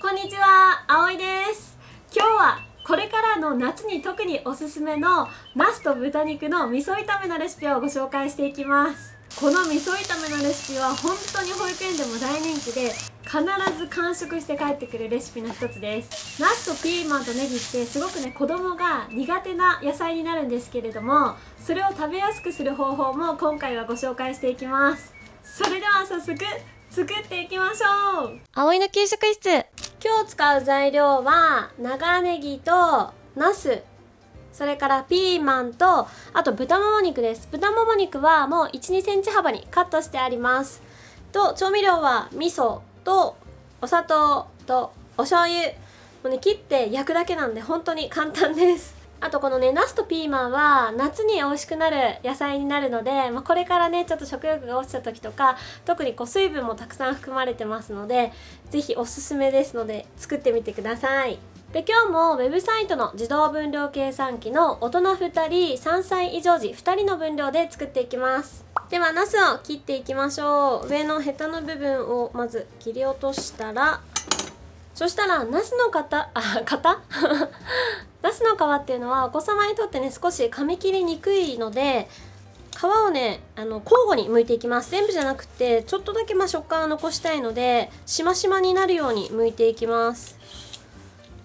こんにちは、あおいです。今日はこれからの夏に特におすすめのナスと豚肉の味噌炒めのレシピをご紹介していきます。この味噌炒めのレシピは本当に保育園でも大人気で必ず完食して帰ってくるレシピの一つです。ナスとピーマンとネギってすごくね子供が苦手な野菜になるんですけれどもそれを食べやすくする方法も今回はご紹介していきます。それでは早速作っていきましょう。葵の給食室。今日使う材料は長ネギとナス。それからピーマンとあと豚もも肉です。豚もも肉はもう1 2センチ幅にカットしてあります。と調味料は味噌とお砂糖とお醤油。もうね切って焼くだけなんで本当に簡単です。あとこのねナスとピーマンは夏に美味しくなる野菜になるので、まあ、これからねちょっと食欲が落ちた時とか特にこう水分もたくさん含まれてますので是非おすすめですので作ってみてください。で今日もウェブサイトの自動分量計算機の大人2人3歳以上児2人の分量で作っていきます。ではナスを切っていきましょう。上のヘタの部分をまず切り落としたらそしたらナスの型あ型？ナスの皮っていうのはお子様にとってね少し噛み切りにくいので皮をねあの交互に剥いていきます。全部じゃなくてちょっとだけま食感を残したいのでしましまになるように剥いていきます。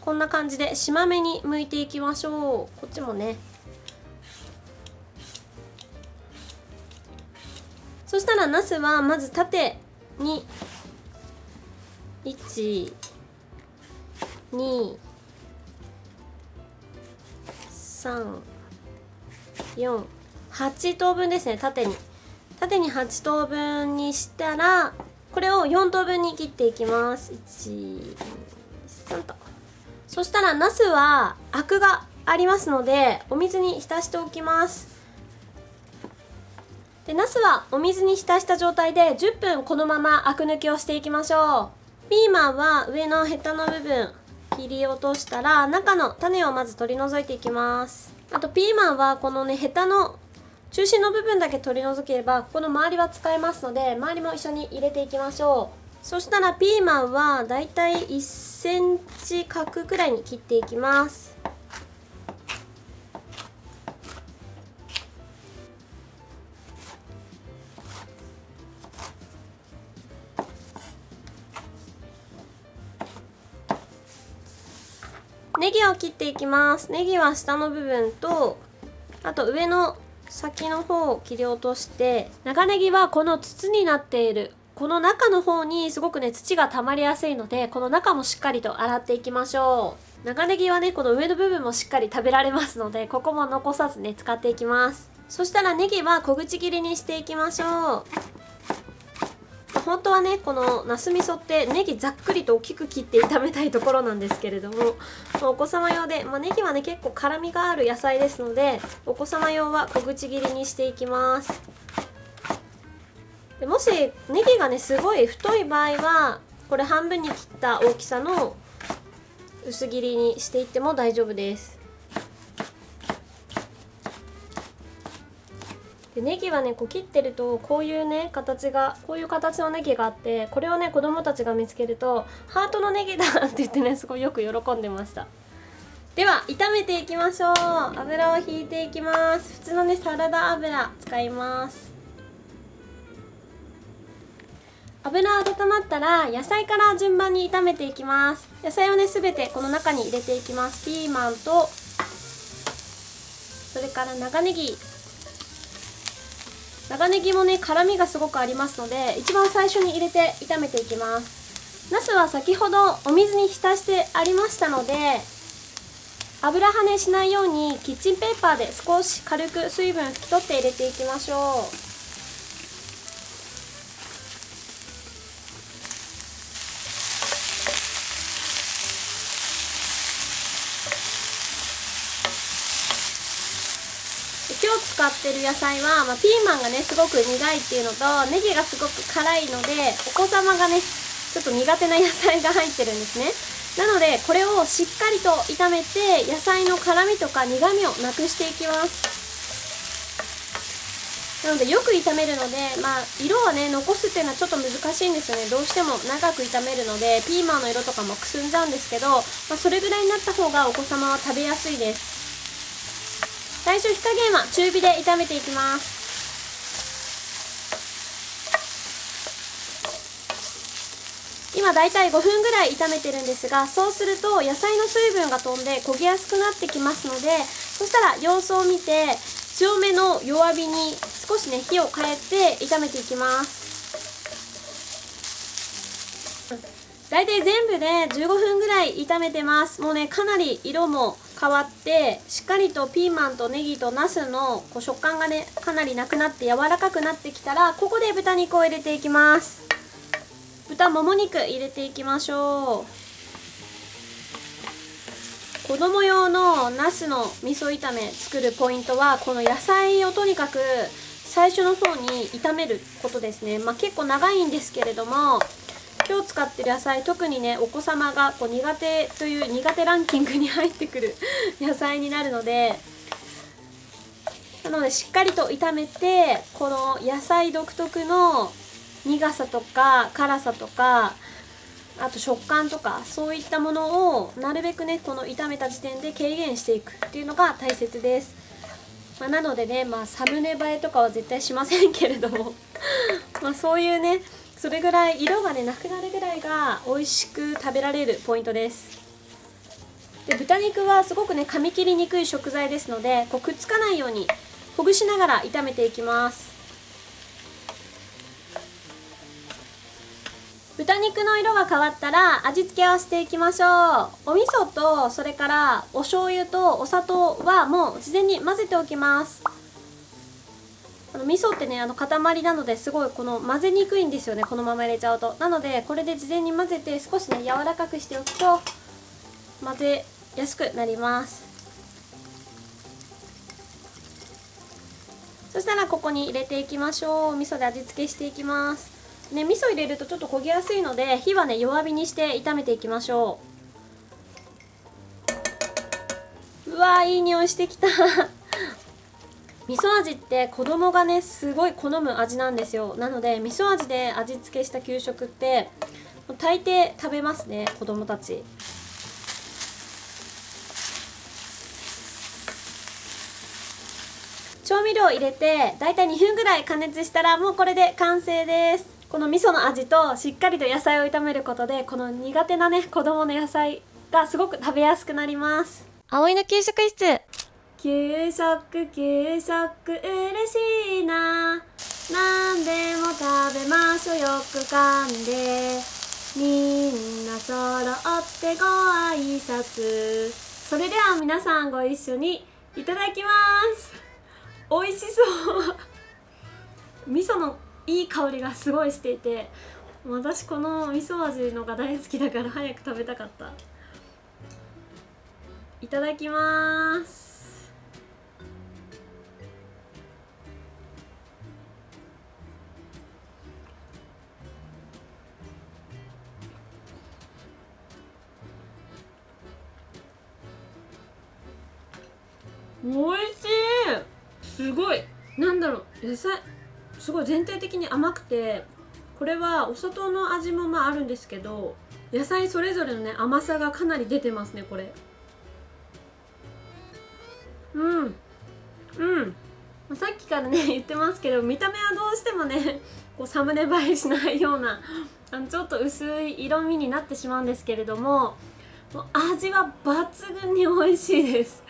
こんな感じでしまめに剥いていきましょう。こっちもね。そしたらナスはまず縦に1 2 3 4 8等分ですね縦に。縦に8等分にしたらこれを4等分に切っていきます。123と。そしたらナスはアクがありますのでお水に浸しておきます。でナスはお水に浸した状態で10分このままアク抜きをしていきましょう。ピーマンは上のヘタの部分。切り落としたら中の種をまず取り除いていきます。あとピーマンはこのねヘタの中心の部分だけ取り除ければここの周りは使えますので周りも一緒に入れていきましょう。そしたらピーマンはだいたい 1cm 角くらいに切っていきます。ネギを切っていきます。ネギは下の部分とあと上の先の方を切り落として長ネギはこの筒になっている。この中の方にすごくね土が溜まりやすいのでこの中もしっかりと洗っていきましょう。長ネギはねこの上の部分もしっかり食べられますのでここも残さずね使っていきます。そしたらネギは小口切りにしていきましょう。本当はねこのなす味噌ってネギざっくりと大きく切って炒めたいところなんですけれどもお子様用で、まあ、ネギはね結構辛みがある野菜ですのでお子様用は小口切りにしていきます。でもしネギがねすごい太い場合はこれ半分に切った大きさの薄切りにしていっても大丈夫です。でネギはねこう切ってるとこういうね形がこういう形のネギがあってこれをね子供たちが見つけるとハートのネギだって言ってねすごいよく喜んでました。では炒めていきましょう。油を引いていきます。普通のねサラダ油使います。油温まったら野菜から順番に炒めていきます。野菜をねすべてこの中に入れていきます。ピーマンとそれから長ネギ。長ネギもね辛みがすごくありますので一番最初に入れて炒めていきます。ナスは先ほどお水に浸してありましたので油跳ねしないようにキッチンペーパーで少し軽く水分拭き取って入れていきましょう。今日使ってる野菜は、まあ、ピーマンがねすごく苦いっていうのとネギがすごく辛いのでお子様がねちょっと苦手な野菜が入ってるんですね。なのでこれをしっかりと炒めて野菜の辛みとか苦みをなくしていきます。なのでよく炒めるのでまあ色はね残すっていうのはちょっと難しいんですよね。どうしても長く炒めるのでピーマンの色とかもくすんじゃうんですけど、まあ、それぐらいになった方がお子様は食べやすいです。最初火加減は中火で炒めていきます。今だいたい5分ぐらい炒めてるんですがそうすると野菜の水分が飛んで焦げやすくなってきますのでそしたら様子を見て強めの弱火に少しね火を変えて炒めていきます。だいたい全部で15分ぐらい炒めてます。もうねかなり色も変わってしっかりとピーマンとネギとナスのこう食感がねかなりなくなって柔らかくなってきたらここで豚肉を入れていきます。豚もも肉入れていきましょう。子供用のナスの味噌炒め作るポイントはこの野菜をとにかく最初の方に炒めることですね。まあ、結構長いんですけれども今日使ってる野菜特にねお子様がこう苦手という苦手ランキングに入ってくる 野菜になるのでなのでしっかりと炒めてこの野菜独特の苦さとか辛さとかあと食感とかそういったものをなるべくねこの炒めた時点で軽減していくっていうのが大切です、まあ、なのでねまあサムネ映えとかは絶対しませんけれども。まあそういうねそれぐらい色がねなくなるぐらいが美味しく食べられるポイントです。で豚肉はすごくね噛み切りにくい食材ですのでこうくっつかないようにほぐしながら炒めていきます。豚肉の色が変わったら味付けをしていきましょう。お味噌とそれからお醤油とお砂糖はもう事前に混ぜておきます。あの味噌ってねあの塊なのですごいこの混ぜにくいんですよねこのまま入れちゃうと。なのでこれで事前に混ぜて少しね柔らかくしておくと混ぜやすくなります。そしたらここに入れていきましょう。味噌で味付けしていきます。ね味噌入れるとちょっと焦げやすいので火はね弱火にして炒めていきましょう。うわーいい匂いしてきた。味噌味って子供がねすごい好む味なんですよ。なので味噌味で味付けした給食って大抵食べますね子供たち。調味料入れてだいたい2分ぐらい加熱したらもうこれで完成です。この味噌の味としっかりと野菜を炒めることでこの苦手なね子供の野菜がすごく食べやすくなります。葵の給食室。給食給食嬉しいな。何でも食べましょうよく噛んで。みんな揃ってご挨拶。それでは皆さんご一緒にいただきます。美味しそう。味噌のいい香りがすごいしていて私この味噌味のが大好きだから早く食べたかった。いただきます。なんだろう。野菜すごい全体的に甘くてこれはお砂糖の味もまああるんですけど野菜それぞれのね甘さがかなり出てますねこれ。うん。うん。さっきからね 言ってますけど見た目はどうしてもねこうサムネ映えしないようなあのちょっと薄い色味になってしまうんですけれどももう味は抜群に美味しいです。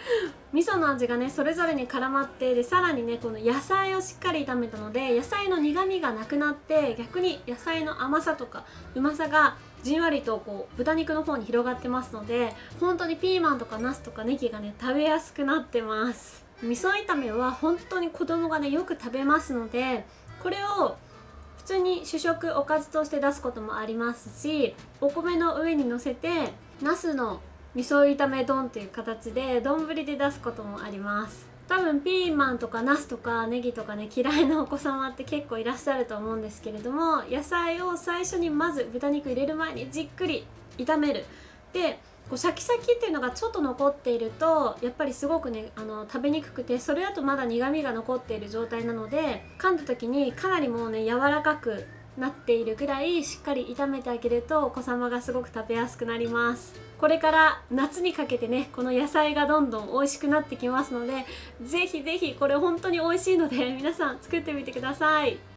味噌の味がねそれぞれに絡まってでさらにねこの野菜をしっかり炒めたので野菜の苦みがなくなって逆に野菜の甘さとかうまさがじんわりとこう豚肉の方に広がってますので本当にピーマンとかナスとかネギがね食べやすくなってます。味噌炒めは本当に子供がねよく食べますのでこれを普通に主食おかずとして出すこともありますしお米の上にのせてナスの味噌炒め丼っていう形で丼で出すこともあります。多分ピーマンとかナスとかネギとかね嫌いなお子様って結構いらっしゃると思うんですけれども野菜を最初にまず豚肉入れる前にじっくり炒める。でこうシャキシャキっていうのがちょっと残っているとやっぱりすごくねあの食べにくくてそれだとまだ苦みが残っている状態なので噛んだ時にかなりもうね柔らかくなっているぐらいしっかり炒めてあげるとお子様がすごく食べやすくなります。これから夏にかけてねこの野菜がどんどん美味しくなってきますのでぜひぜひこれ本当に美味しいので皆さん作ってみてください。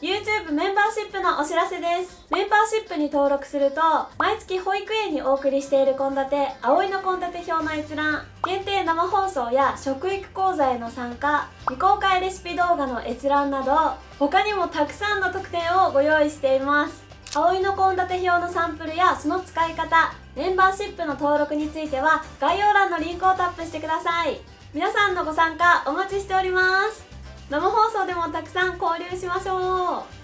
YouTube メンバーシップのお知らせです。メンバーシップに登録すると毎月保育園にお送りしている献立葵の献立表の閲覧限定生放送や食育講座への参加未公開レシピ動画の閲覧など他にもたくさんの特典をご用意しています。葵の献立表のサンプルやその使い方メンバーシップの登録については概要欄のリンクをタップしてください。皆さんのご参加お待ちしております。生放送でもたくさん交流しましょう。